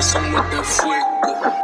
corazón muerde fuego.